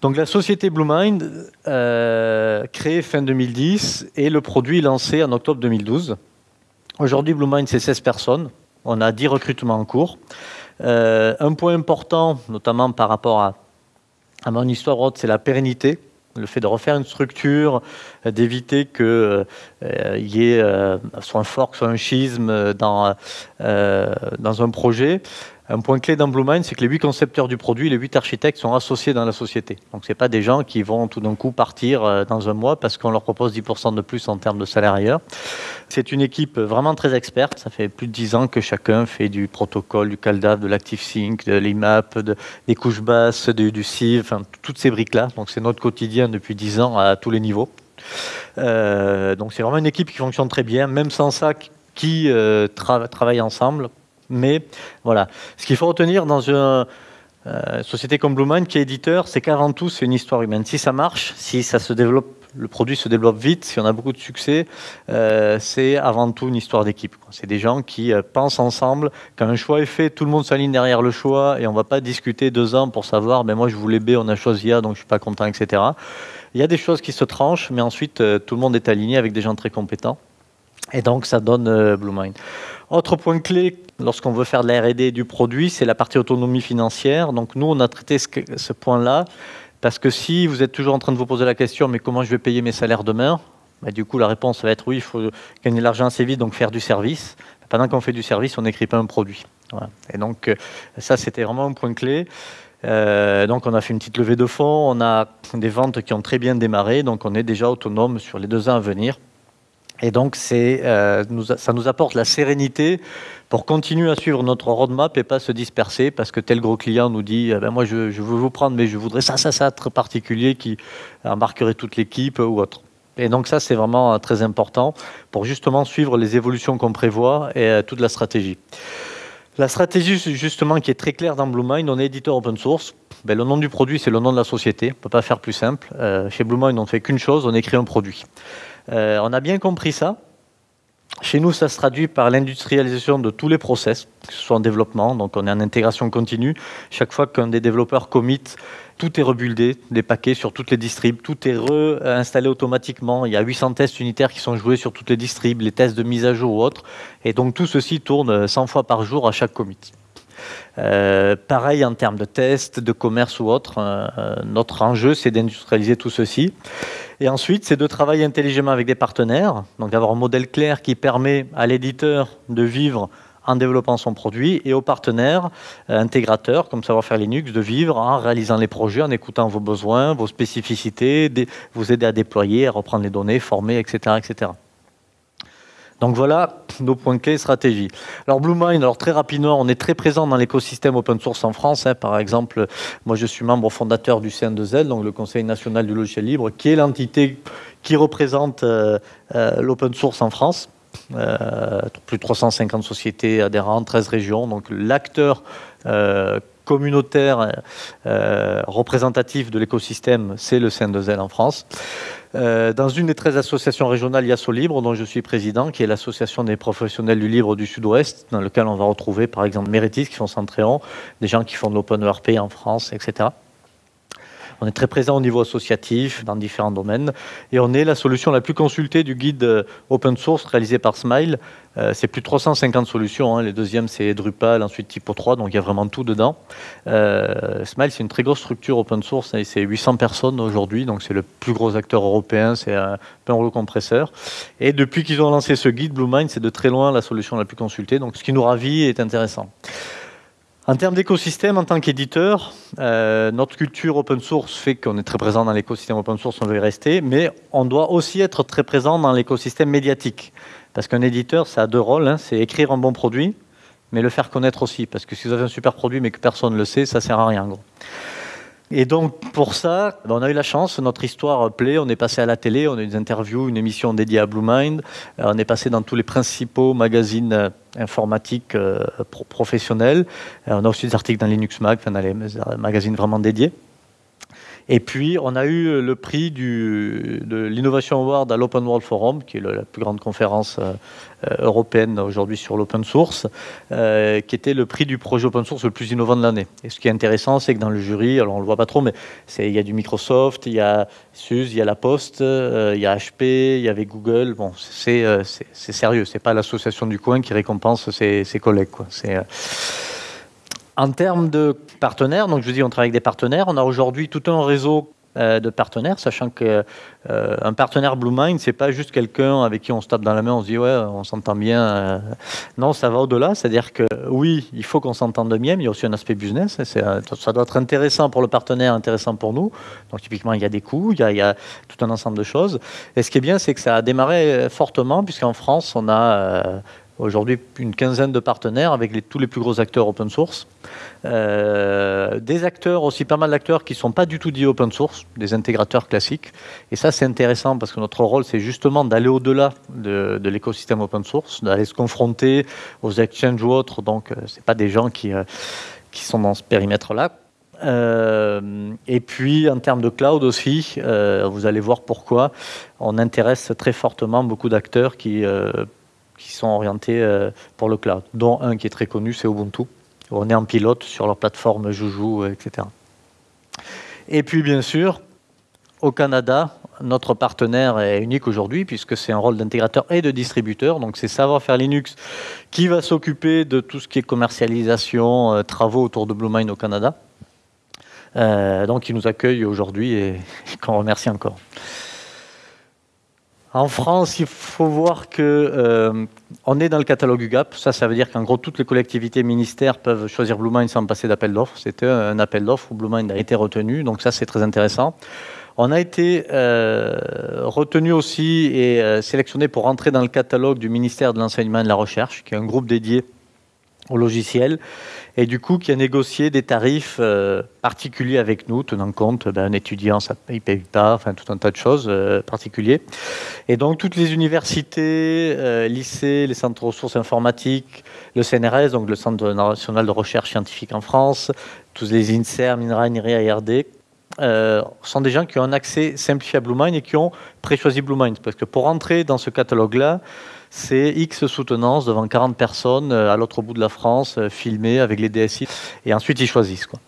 Donc la société BlueMind, euh, créée fin 2010, et le produit lancé en octobre 2012. Aujourd'hui, BlueMind, c'est 16 personnes. On a 10 recrutements en cours. Euh, un point important, notamment par rapport à, mon histoire, c'est la pérennité le fait de refaire une structure, d'éviter qu'il euh, y ait soit un fork, soit un schisme dans, dans un projet. Un point clé dans BlueMind, c'est que les huit concepteurs du produit, les huit architectes sont associés dans la société. Donc, ce pas des gens qui vont tout d'un coup partir euh, dans un mois parce qu'on leur propose 10% de plus en termes de salaire ailleurs. C'est une équipe vraiment très experte. Ça fait plus de 10 ans que chacun fait du protocole, du CalDAV, de l'ActiveSync, de l'IMAP, de, des couches basses, du, du CIV, toutes ces briques-là. Donc, c'est notre quotidien depuis 10 ans à tous les niveaux. Euh, donc, c'est vraiment une équipe qui fonctionne très bien, même sans ça, qui euh, travaille ensemble mais voilà, ce qu'il faut retenir dans une euh, société comme Bluemind qui est éditeur, c'est qu'avant tout, c'est une histoire humaine. Si ça marche, si ça se développe, le produit se développe vite, si on a beaucoup de succès, euh, c'est avant tout une histoire d'équipe. C'est des gens qui euh, pensent ensemble. Quand un choix est fait, tout le monde s'aligne derrière le choix et on ne va pas discuter deux ans pour savoir, mais ben moi je voulais B, on a choisi A, donc je suis pas content, etc. Il y a des choses qui se tranchent, mais ensuite tout le monde est aligné avec des gens très compétents. Et donc ça donne Bluemind. Autre point clé lorsqu'on veut faire de la R&D du produit, c'est la partie autonomie financière. Donc nous, on a traité ce, point-là parce que si vous êtes toujours en train de vous poser la question, mais comment je vais payer mes salaires demain bah, Du coup, la réponse va être oui, il faut gagner de l'argent assez vite, donc faire du service. Pendant qu'on fait du service, on n'écrit pas un produit. Et donc, euh, ça, c'était vraiment un point clé. Euh, donc on a fait une petite levée de fonds, on a des ventes qui ont très bien démarré, donc on est déjà autonome sur les deux ans à venir. Et donc, euh, ça nous apporte la sérénité pour continuer à suivre notre roadmap et pas se disperser parce que tel gros client nous dit eh ben moi je, veux vous prendre mais je voudrais ça, ça, ça très particulier qui embarquerait toute l'équipe ou autre. Et donc ça c'est vraiment euh, très important pour justement suivre les évolutions qu'on prévoit et euh, toute la stratégie. La stratégie justement qui est très claire dans BlueMind, on est éditeur open source. Ben, le nom du produit c'est le nom de la société, on ne peut pas faire plus simple. chez BlueMind on ne fait qu'une chose, on écrit un produit. Euh, on a bien compris ça. Chez nous, ça se traduit par l'industrialisation de tous les process, que ce soit en développement, donc on est en intégration continue. Chaque fois qu'un des développeurs commit, tout est rebuildé, des paquets sur toutes les distribs, tout est réinstallé automatiquement. Il y a 800 tests unitaires qui sont joués sur toutes les distribs, les tests de mise à jour ou autres. Et donc tout ceci tourne 100 fois par jour à chaque commit. Euh, pareil en termes de tests, de commerce ou autre. Euh, notre enjeu, c'est d'industrialiser tout ceci. Et ensuite, c'est de travailler intelligemment avec des partenaires, donc d'avoir un modèle clair qui permet à l'éditeur de vivre en développant son produit et aux partenaires euh, intégrateurs comme Savoir Faire Linux de vivre en réalisant les projets, en écoutant vos besoins, vos spécificités, vous aider à déployer, à reprendre les données, former, etc. etc. Donc voilà nos points clés stratégie. Alors BlueMind, alors très rapidement, on est très présent dans l'écosystème open source en France. Hein. Par exemple, moi je suis membre fondateur du CN2L, donc le Conseil national du logiciel libre, qui est l'entité qui représente euh, euh, l'open source en France. Euh, plus de 350 sociétés adhérentes, 13 régions, donc l'acteur communautaire représentatif de l'écosystème, c'est le CN2L en France. Euh, dans une des 13 associations régionales IASO Libre, dont je suis président, qui est l'association des professionnels du libre du Sud-Ouest, dans lequel on va retrouver par exemple Méritis qui font Centréon, des gens qui font de l'Open ERP en France, etc. On est très présent au niveau associatif dans différents domaines et on est la solution la plus consultée du guide euh, open source réalisé par Smile. Euh, c'est plus de 350 solutions. Hein. Les deuxièmes, c'est Drupal, ensuite Typo 3, donc il y a vraiment tout dedans. Euh, Smile, c'est une très grosse structure open source c'est 800 personnes aujourd'hui, donc c'est le plus gros acteur européen, c'est un peu un compresseur. Et depuis qu'ils ont lancé ce guide, BlueMind, c'est de très loin la solution la plus consultée, donc ce qui nous ravit est intéressant. En termes d'écosystème, en tant qu'éditeur, euh, notre culture open source fait qu'on est très présent dans l'écosystème open source, on veut y rester, mais on doit aussi être très présent dans l'écosystème médiatique. Parce qu'un éditeur, ça a deux rôles, hein. c'est écrire un bon produit, mais le faire connaître aussi. Parce que si vous avez un super produit mais que personne ne le sait, ça sert à rien. Gros. Et donc pour ça, ben, on a eu la chance, notre histoire plaît, on est passé à la télé, on a eu des interviews, une émission dédiée à Blue Mind, euh, on est passé dans tous les principaux magazines euh, informatiques euh, professionnels, on a aussi des articles dans Linux Mag, dans les magazines vraiment dédiés. Et puis, on a eu le prix du, de l'Innovation Award à l'Open World Forum, qui est la plus grande conférence euh, européenne aujourd'hui sur l'open source, euh, qui était le prix du projet open source le plus innovant de l'année. Et ce qui est intéressant, c'est que dans le jury, alors on le voit pas trop, mais il y a du Microsoft, il y a SUSE, il y a La Poste, euh, il y a HP, il y avait Google. Bon, c'est c'est sérieux, c'est pas l'association du coin qui récompense ses, collègues. Quoi. En termes de partenaires, donc je vous dis, on travaille avec des partenaires. On a aujourd'hui tout un réseau euh, de partenaires, sachant qu'un euh, partenaire BlueMind, c'est pas juste quelqu'un avec qui on se tape dans la main, on se dit ouais, on s'entend bien. Euh. non, ça va au-delà, c'est-à-dire que oui, il faut qu'on s'entende bien, mais il y a aussi un aspect business. ça doit être intéressant pour le partenaire, intéressant pour nous. Donc typiquement, il y a des coûts, il y a, il y a tout un ensemble de choses. Et ce qui est bien, c'est que ça a démarré fortement, puisqu'en France, on a Aujourd'hui, une quinzaine de partenaires avec tous les plus gros acteurs open source. Euh, des acteurs, aussi pas mal d'acteurs qui ne sont pas du tout dits open source, des intégrateurs classiques. Et ça, c'est intéressant parce que notre rôle, c'est justement d'aller au-delà de, l'écosystème open source, d'aller se confronter aux exchanges ou autres. Donc, euh, ce pas des gens euh, qui sont dans ce périmètre-là. et puis en termes de cloud aussi, vous allez voir pourquoi on intéresse très fortement beaucoup d'acteurs qui qui sont orientés euh, pour le cloud, dont un qui est très connu, c'est Ubuntu. On est en pilote sur leur plateforme Joujou, euh, etc. Et puis, bien sûr, au Canada, notre partenaire est unique aujourd'hui puisque c'est un rôle d'intégrateur et de distributeur. Donc c'est Savoir-faire Linux qui va s'occuper de tout ce qui est commercialisation, euh, travaux autour de BlueMind au Canada. donc il nous accueille aujourd'hui et qu'on remercie encore. En France, il faut voir que euh, on est dans le catalogue UGAP. Ça, ça veut dire qu'en gros, toutes les collectivités ministères peuvent choisir BlueMind sans passer d'appel d'offres. C'était un appel d'offres où BlueMind a été retenu. Donc ça, c'est très intéressant. On a été euh, retenu aussi et euh, sélectionné pour entrer dans le catalogue du ministère de l'Enseignement et de la Recherche, qui est un groupe dédié au logiciel et du coup qui a négocié des tarifs euh, particuliers avec nous, tenant compte ben, un étudiant, ça ne paye pas, enfin tout un tas de choses euh, particuliers. Et donc toutes les universités, euh, lycées, les centres de ressources informatiques, le CNRS, donc le Centre national de recherche scientifique en France, tous les INSER, MINRA, NIRI, IRD, sont des gens qui ont un accès simplifié à BlueMind et qui ont pré-choisi BlueMind. Parce que pour entrer dans ce catalogue-là, c'est X soutenance devant 40 personnes euh, à l'autre bout de la France, euh, filmées avec les DSI, et ensuite ils choisissent. Quoi.